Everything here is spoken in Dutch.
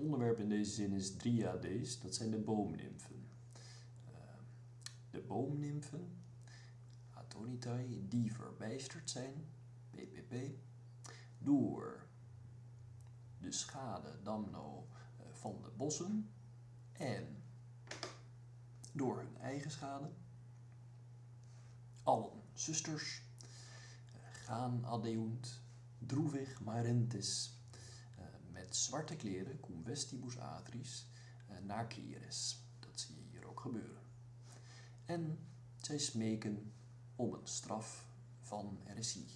Onderwerp in deze zin is Dryades, dat zijn de boomnimfen. Uh, de boomnimfen, Atonitai, die verbijsterd zijn, PPP, door de schade damno eh, van de bossen en door hun eigen schade. Allen zusters eh, gaan adeunt, droevig marentis, eh, zwarte kleren, cum vestibus atris, naar Cleres. Dat zie je hier ook gebeuren. En zij smeken om een straf van heresie.